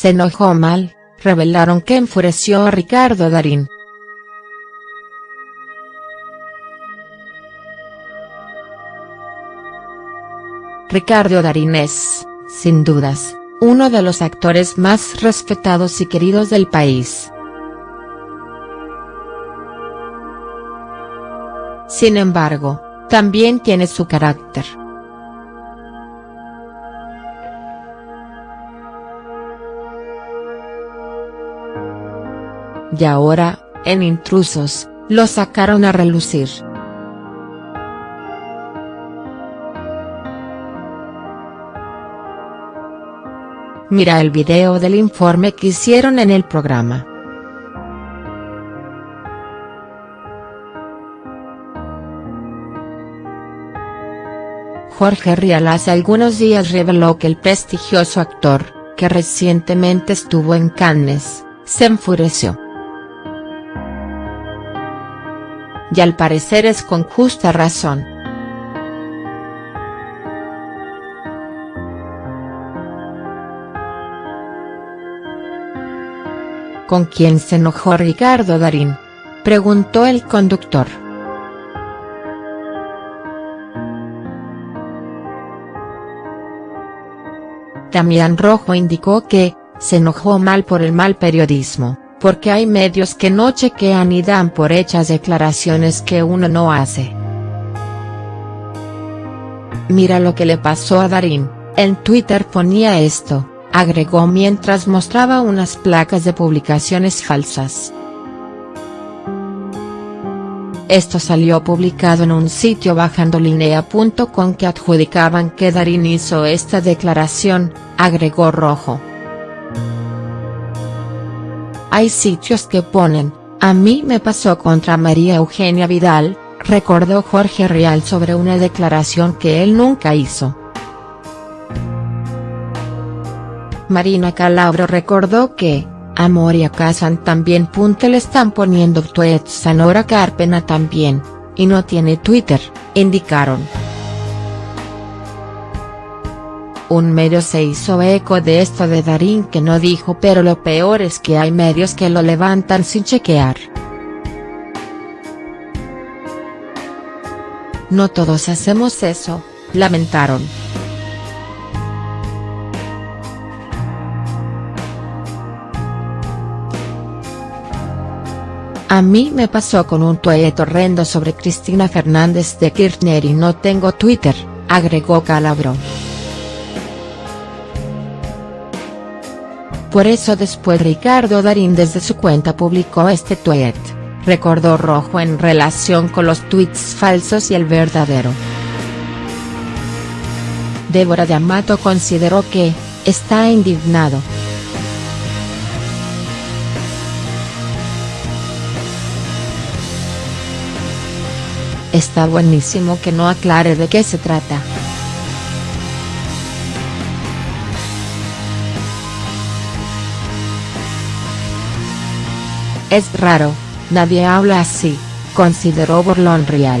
se enojó mal, revelaron que enfureció a Ricardo Darín. Ricardo Darín es, sin dudas, uno de los actores más respetados y queridos del país. Sin embargo, también tiene su carácter. Y ahora, en Intrusos, lo sacaron a relucir. Mira el video del informe que hicieron en el programa. Jorge Rial hace algunos días reveló que el prestigioso actor, que recientemente estuvo en Cannes, se enfureció. Y al parecer es con justa razón. ¿Con quién se enojó Ricardo Darín?, preguntó el conductor. Damián Rojo indicó que, se enojó mal por el mal periodismo, porque hay medios que no chequean y dan por hechas declaraciones que uno no hace. Mira lo que le pasó a Darín, en Twitter ponía esto agregó mientras mostraba unas placas de publicaciones falsas. Esto salió publicado en un sitio bajandolinea.com que adjudicaban que Darín hizo esta declaración, agregó Rojo. Hay sitios que ponen, a mí me pasó contra María Eugenia Vidal, recordó Jorge Real sobre una declaración que él nunca hizo. Marina Calabro recordó que, a Moria Kazan también. Le están poniendo tweets a Nora Carpena también, y no tiene Twitter, indicaron. Un medio se hizo eco de esto de Darín que no dijo pero lo peor es que hay medios que lo levantan sin chequear. No todos hacemos eso, lamentaron. A mí me pasó con un tuit horrendo sobre Cristina Fernández de Kirchner y no tengo Twitter, agregó Calabro. Por eso después Ricardo Darín desde su cuenta publicó este tuit, recordó Rojo en relación con los tweets falsos y el verdadero. Débora de Amato consideró que, está indignado. Está buenísimo que no aclare de qué se trata. Es raro, nadie habla así, consideró Borlón Real.